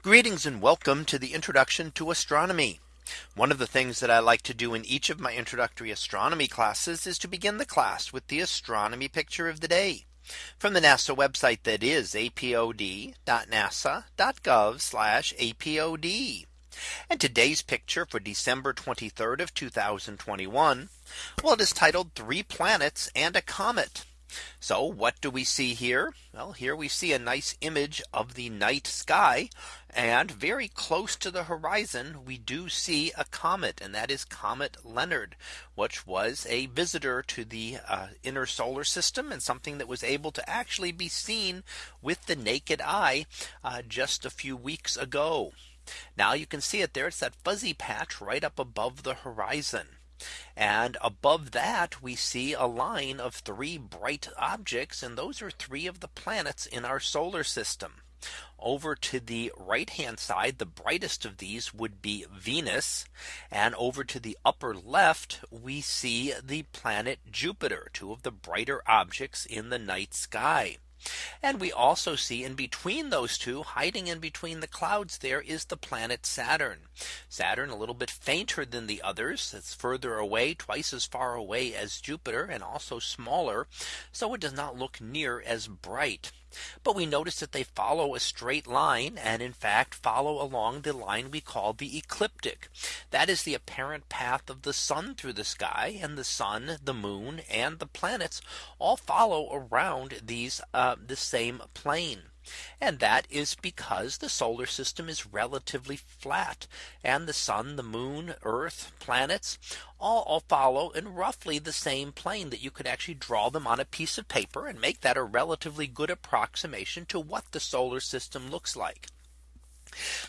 Greetings and welcome to the introduction to astronomy. One of the things that I like to do in each of my introductory astronomy classes is to begin the class with the astronomy picture of the day from the NASA website that is apod.nasa.gov apod. And today's picture for December 23rd of 2021. Well, it is titled three planets and a comet. So what do we see here? Well, here we see a nice image of the night sky. And very close to the horizon, we do see a comet and that is Comet Leonard, which was a visitor to the uh, inner solar system and something that was able to actually be seen with the naked eye uh, just a few weeks ago. Now you can see it there. It's that fuzzy patch right up above the horizon. And above that we see a line of three bright objects and those are three of the planets in our solar system. Over to the right hand side, the brightest of these would be Venus. And over to the upper left, we see the planet Jupiter, two of the brighter objects in the night sky. And we also see in between those two hiding in between the clouds there is the planet Saturn. Saturn a little bit fainter than the others. It's further away twice as far away as Jupiter and also smaller. So it does not look near as bright. But we notice that they follow a straight line and in fact follow along the line we call the ecliptic. That is the apparent path of the sun through the sky and the sun, the moon and the planets all follow around these uh, the same plane. And that is because the solar system is relatively flat and the sun, the moon, earth, planets all, follow in roughly the same plane that you could actually draw them on a piece of paper and make that a relatively good approximation to what the solar system looks like.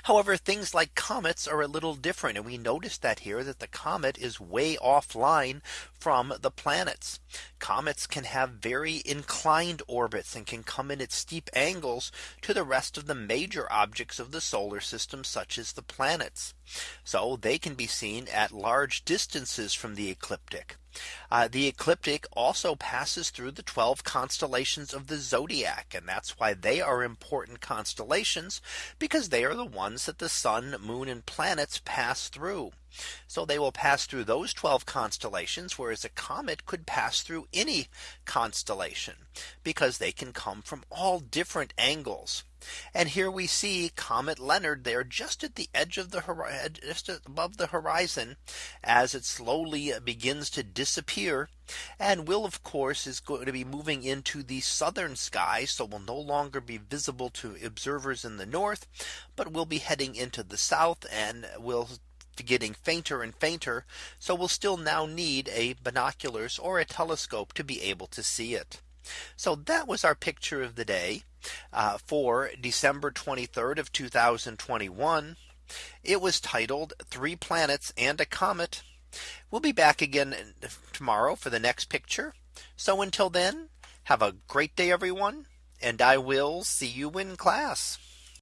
However, things like comets are a little different. And we notice that here that the comet is way offline from the planets. Comets can have very inclined orbits and can come in at steep angles to the rest of the major objects of the solar system, such as the planets. So they can be seen at large distances from the ecliptic. Uh, the ecliptic also passes through the 12 constellations of the zodiac. And that's why they are important constellations because they are the ones that the sun, moon and planets pass through. So they will pass through those 12 constellations, whereas a comet could pass through any constellation because they can come from all different angles. And here we see Comet Leonard there just at the edge of the horizon, just above the horizon, as it slowly begins to disappear and will of course is going to be moving into the southern sky. So will no longer be visible to observers in the north, but will be heading into the south and will getting fainter and fainter. So we'll still now need a binoculars or a telescope to be able to see it. So that was our picture of the day uh, for December 23rd of 2021. It was titled three planets and a comet. We'll be back again tomorrow for the next picture. So until then, have a great day, everyone. And I will see you in class.